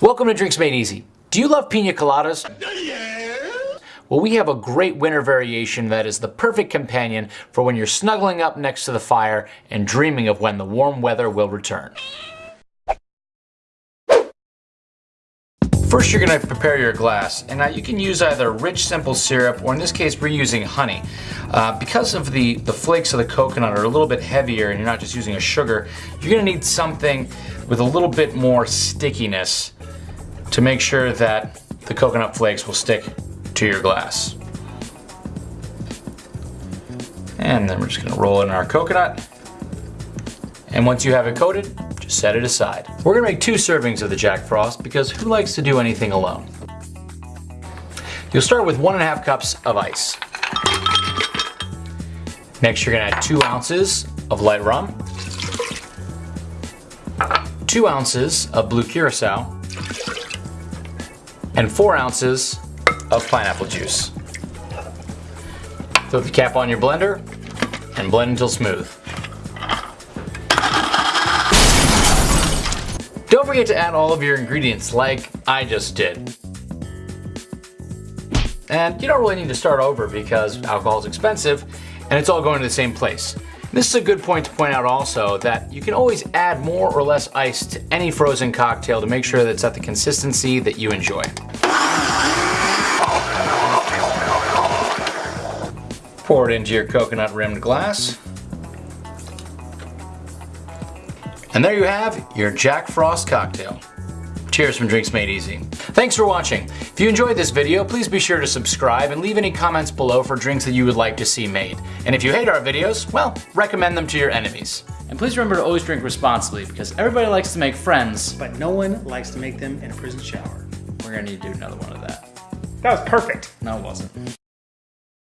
Welcome to Drinks Made Easy. Do you love pina coladas? Well, we have a great winter variation that is the perfect companion for when you're snuggling up next to the fire and dreaming of when the warm weather will return. First you're going to prepare your glass and now you can use either rich simple syrup or in this case we're using honey. Uh, because of the, the flakes of the coconut are a little bit heavier and you're not just using a sugar, you're going to need something with a little bit more stickiness to make sure that the coconut flakes will stick to your glass. And then we're just gonna roll in our coconut. And once you have it coated, just set it aside. We're gonna make two servings of the Jack Frost because who likes to do anything alone? You'll start with one and a half cups of ice. Next, you're gonna add two ounces of light rum, two ounces of blue curacao, and four ounces of pineapple juice. Throw the cap on your blender and blend until smooth. Don't forget to add all of your ingredients like I just did. And you don't really need to start over because alcohol is expensive and it's all going to the same place. This is a good point to point out also that you can always add more or less ice to any frozen cocktail to make sure that it's at the consistency that you enjoy. Pour it into your coconut rimmed glass. And there you have your Jack Frost cocktail. Cheers from Drinks Made Easy. Thanks for watching. If you enjoyed this video, please be sure to subscribe and leave any comments below for drinks that you would like to see made. And if you hate our videos, well, recommend them to your enemies. And please remember to always drink responsibly because everybody likes to make friends. But no one likes to make them in a prison shower. We're gonna need to do another one of that. That was perfect. No, it wasn't.